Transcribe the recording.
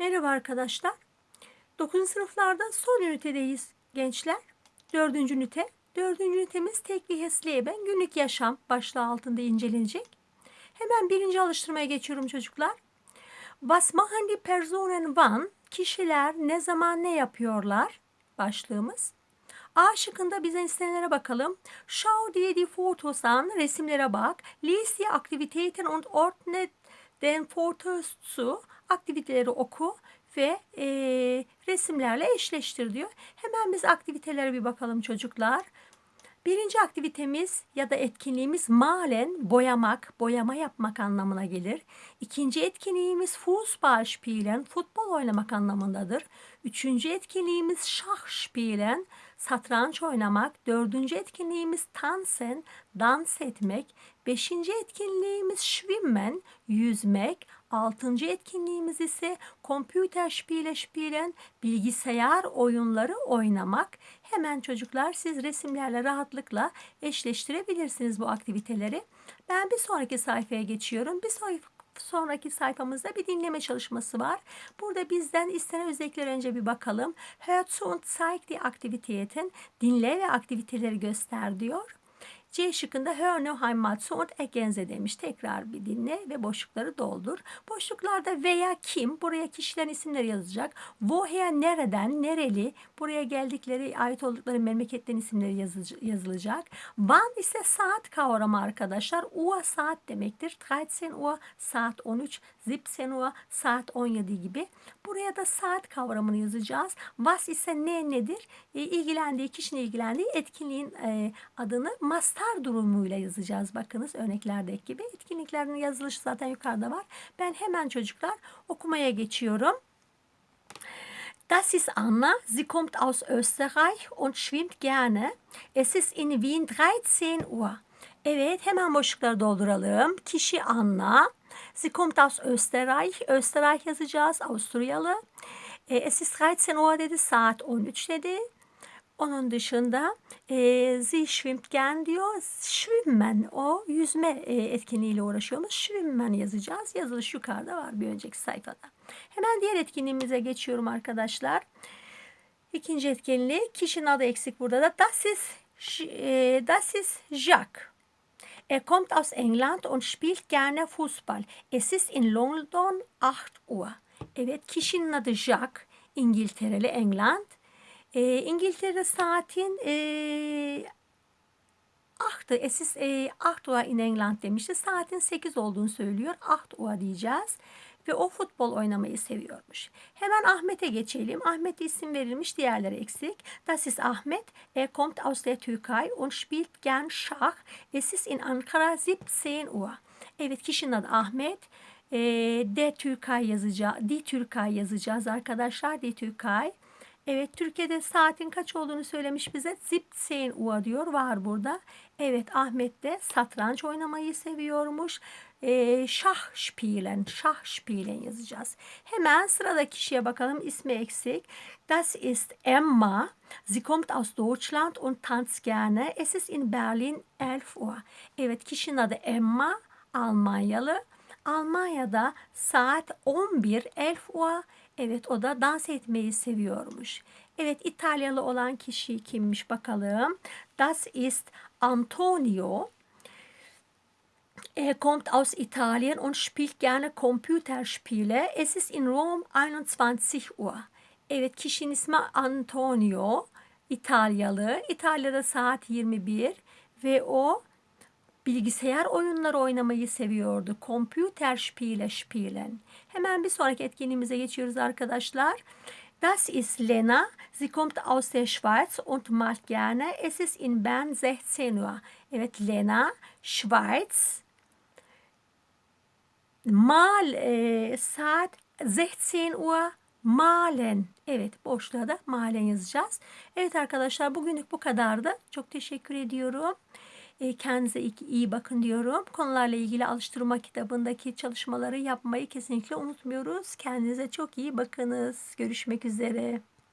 Merhaba arkadaşlar. 9. sınıflarda son ünitedeyiz gençler. 4. ünite. 4. ünitemiz tek bir Leben günlük yaşam başlığı altında incelenecek. Hemen birinci alıştırmaya geçiyorum çocuklar. Was machen die Personen wann? Kişiler ne zaman ne yapıyorlar? Başlığımız. A şıkkında bize istenilere bakalım. Schau dir die Fotos an, resimlere bak. Lies die Aktivitäten und ordne den Fotos zu. Aktiviteleri oku ve e, resimlerle eşleştir diyor. Hemen biz aktivitelere bir bakalım çocuklar. Birinci aktivitemiz ya da etkinliğimiz malen boyamak, boyama yapmak anlamına gelir. İkinci etkinliğimiz Fußball spielen, futbol oynamak anlamındadır. Üçüncü etkinliğimiz Schach spielen, satranç oynamak. Dördüncü etkinliğimiz Tanzen, dans etmek. Beşinci etkinliğimiz Schwimmen, yüzmek. Altıncı etkinliğimiz ise Computer Spiele spielen, bilgisayar oyunları oynamak. Hemen çocuklar siz resimlerle rahatlıkla eşleştirebilirsiniz bu aktiviteleri. Ben bir sonraki sayfaya geçiyorum. Bir sonraki sonraki sayfamızda bir dinleme çalışması var. Burada bizden istenen özellikler önce bir bakalım. Hör zu und zeig die Aktivitäten. Dinle ve aktiviteleri göster diyor. C şıkkında hör no heimatsu und ergänze demiş. Tekrar bir dinle ve boşlukları doldur. Boşluklarda veya kim buraya kişilerin isimleri yazacak. Woher nereden, nereli buraya geldikleri, ait oldukları memleketten isimleri yazılacak. Wann ise saat kavramı arkadaşlar. Uhr saat demektir. 13 Uhr saat 13, 17 Uhr saat 17 gibi. Buraya da saat kavramını yazacağız. Was ise ne nedir? E, ilgilendiği, kişinin ilgilendiği etkinliğin e, adını master Star durumuyla yazacağız. Bakınız örneklerdeki gibi. Etkinliklerin yazılışı zaten yukarıda var. Ben hemen çocuklar okumaya geçiyorum. Das ist Anna. Sie kommt aus Österreich und schwimmt gerne. Es ist in Wien 13 Uhr. Evet hemen boşlukları dolduralım. Kişi Anna. Sie kommt aus Österreich. Österreich yazacağız. Avusturyalı. Es ist 13 Uhr dedi. Saat 13 dedi. Onun dışında e, Sie schwimmt diyor. Schwimmen o yüzme e, etkinliğiyle uğraşıyormuş. Schwimmen yazacağız. Yazılış yukarıda var bir önceki sayfada. Hemen diğer etkinliğimize geçiyorum arkadaşlar. İkinci etkinliği kişinin adı eksik burada da. Das ist, e, das ist Jacques. Er kommt aus England und spielt gerne Fußball. Es ist in London 8 Uhr. Evet kişinin adı Jacques. İngiltereli England. E, İngiltere saatin e, ahtı. Esis e, ahtua in England demişti. Saatin 8 olduğunu söylüyor. Ahtua diyeceğiz. Ve o futbol oynamayı seviyormuş. Hemen Ahmet'e geçelim. Ahmet isim verilmiş, diğerleri eksik. Das ist Ahmet. Er kommt aus der Türkei und spielt gern Schach. Es ist in Ankara 17 Uhr. Evet kişinin adı Ahmet. E, de Türkay yazacağız. Di Türkay yazacağız arkadaşlar. Di Türkay. Evet Türkiye'de saatin kaç olduğunu söylemiş bize. Zip sein Uhr diyor var burada. Evet Ahmet de satranç oynamayı seviyormuş. E, şah spielen, şah spielen yazacağız. Hemen sıradaki kişiye bakalım. İsmi eksik. Das ist Emma. Sie kommt aus Deutschland und tanzt gerne. Es ist in Berlin 11 Uhr. Evet kişinin adı Emma. Almanyalı. Almanya'da saat 11 11 Uhr Evet o da dans etmeyi seviyormuş. Evet İtalyalı olan kişi kimmiş bakalım. Das ist Antonio. Er kommt aus Italien und spielt gerne Computerspiele. Es ist in Rom 21 Uhr. Evet kişinin ismi Antonio. İtalyalı. İtalya'da saat 21 ve o bilgisayar oyunları oynamayı seviyordu. Computerspiele spielen. Hemen bir sonraki etkinliğimize geçiyoruz arkadaşlar. Das ist Lena. Sie kommt aus der Schweiz und malt gerne. Es ist in Bern 16 Uhr. Evet Lena, Schweiz. Mal e, saat 16 Uhr malen. Evet boşluğa da malen yazacağız. Evet arkadaşlar bugünlük bu kadardı. Çok teşekkür ediyorum. E, kendinize iyi bakın diyorum. Konularla ilgili alıştırma kitabındaki çalışmaları yapmayı kesinlikle unutmuyoruz. Kendinize çok iyi bakınız. Görüşmek üzere.